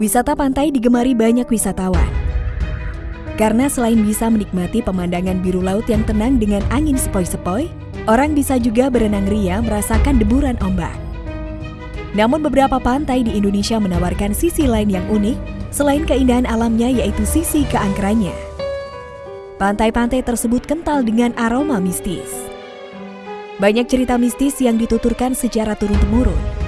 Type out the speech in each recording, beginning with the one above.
Wisata pantai digemari banyak wisatawan. Karena selain bisa menikmati pemandangan biru laut yang tenang dengan angin sepoi-sepoi, orang bisa juga berenang ria merasakan deburan ombak. Namun beberapa pantai di Indonesia menawarkan sisi lain yang unik selain keindahan alamnya yaitu sisi keangkerannya. Pantai-pantai tersebut kental dengan aroma mistis. Banyak cerita mistis yang dituturkan secara turun-temurun.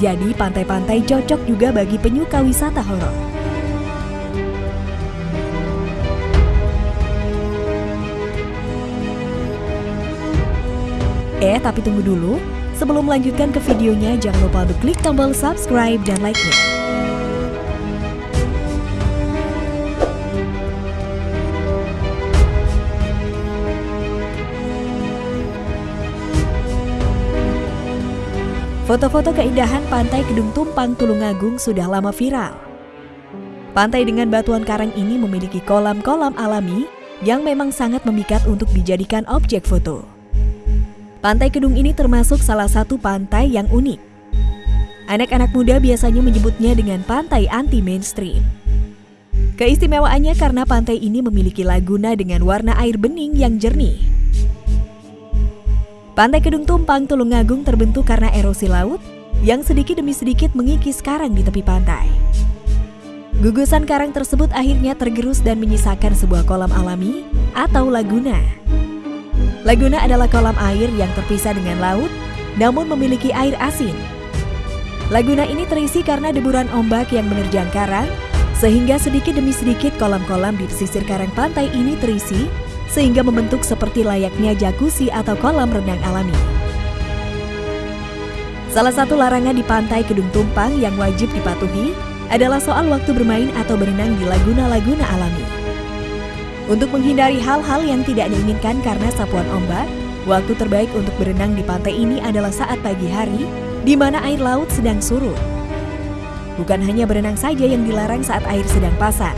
Jadi pantai-pantai cocok juga bagi penyuka wisata horor. Eh, tapi tunggu dulu. Sebelum melanjutkan ke videonya, jangan lupa untuk klik tombol subscribe dan like-nya. Foto-foto keindahan pantai Kedung Tumpang Tulungagung sudah lama viral. Pantai dengan batuan karang ini memiliki kolam-kolam alami yang memang sangat memikat untuk dijadikan objek foto. Pantai Kedung ini termasuk salah satu pantai yang unik. Anak-anak muda biasanya menyebutnya dengan pantai anti mainstream. Keistimewaannya karena pantai ini memiliki laguna dengan warna air bening yang jernih. Pantai Kedung Tumpang Tulungagung terbentuk karena erosi laut yang sedikit demi sedikit mengikis karang di tepi pantai. Gugusan karang tersebut akhirnya tergerus dan menyisakan sebuah kolam alami atau laguna. Laguna adalah kolam air yang terpisah dengan laut namun memiliki air asin. Laguna ini terisi karena deburan ombak yang menerjang karang sehingga sedikit demi sedikit kolam-kolam di pesisir karang pantai ini terisi sehingga membentuk seperti layaknya jacuzzi atau kolam renang alami. Salah satu larangan di pantai Kedung Tumpang yang wajib dipatuhi adalah soal waktu bermain atau berenang di laguna-laguna alami. Untuk menghindari hal-hal yang tidak diinginkan karena sapuan ombak, waktu terbaik untuk berenang di pantai ini adalah saat pagi hari, di mana air laut sedang surut. Bukan hanya berenang saja yang dilarang saat air sedang pasang,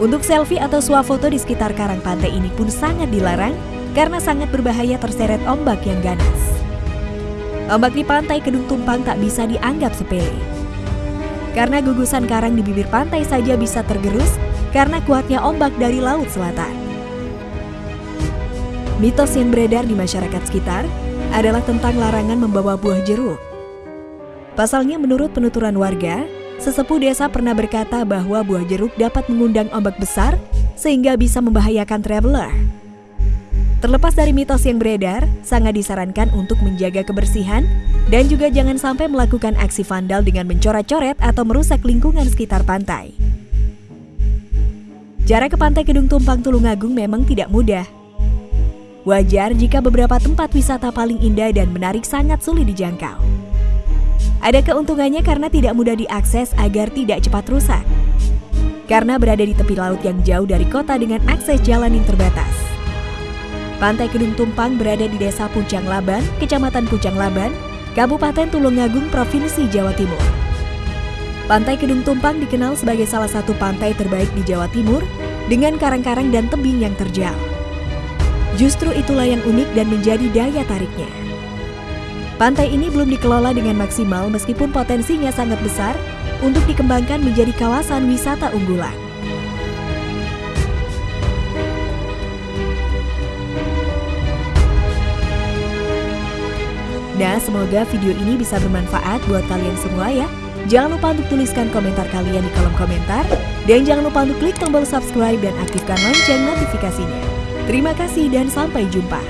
untuk selfie atau swafoto di sekitar karang pantai ini pun sangat dilarang karena sangat berbahaya terseret ombak yang ganas. Ombak di pantai Kedung Tumpang tak bisa dianggap sepele. Karena gugusan karang di bibir pantai saja bisa tergerus karena kuatnya ombak dari laut selatan. Mitos yang beredar di masyarakat sekitar adalah tentang larangan membawa buah jeruk. Pasalnya menurut penuturan warga, Sesepuh desa pernah berkata bahwa buah jeruk dapat mengundang ombak besar sehingga bisa membahayakan traveler. Terlepas dari mitos yang beredar, sangat disarankan untuk menjaga kebersihan dan juga jangan sampai melakukan aksi vandal dengan mencoret-coret atau merusak lingkungan sekitar pantai. Jarak ke pantai Kedung Tumpang Tulungagung memang tidak mudah. Wajar jika beberapa tempat wisata paling indah dan menarik sangat sulit dijangkau. Ada keuntungannya karena tidak mudah diakses agar tidak cepat rusak. Karena berada di tepi laut yang jauh dari kota dengan akses jalan yang terbatas. Pantai Kedung Tumpang berada di Desa Pucang Laban, Kecamatan Pucang Laban, Kabupaten Tulungagung, Provinsi Jawa Timur. Pantai Kedung Tumpang dikenal sebagai salah satu pantai terbaik di Jawa Timur dengan karang-karang dan tebing yang terjal. Justru itulah yang unik dan menjadi daya tariknya. Pantai ini belum dikelola dengan maksimal meskipun potensinya sangat besar untuk dikembangkan menjadi kawasan wisata unggulan. Nah, semoga video ini bisa bermanfaat buat kalian semua ya. Jangan lupa untuk tuliskan komentar kalian di kolom komentar. Dan jangan lupa untuk klik tombol subscribe dan aktifkan lonceng notifikasinya. Terima kasih dan sampai jumpa.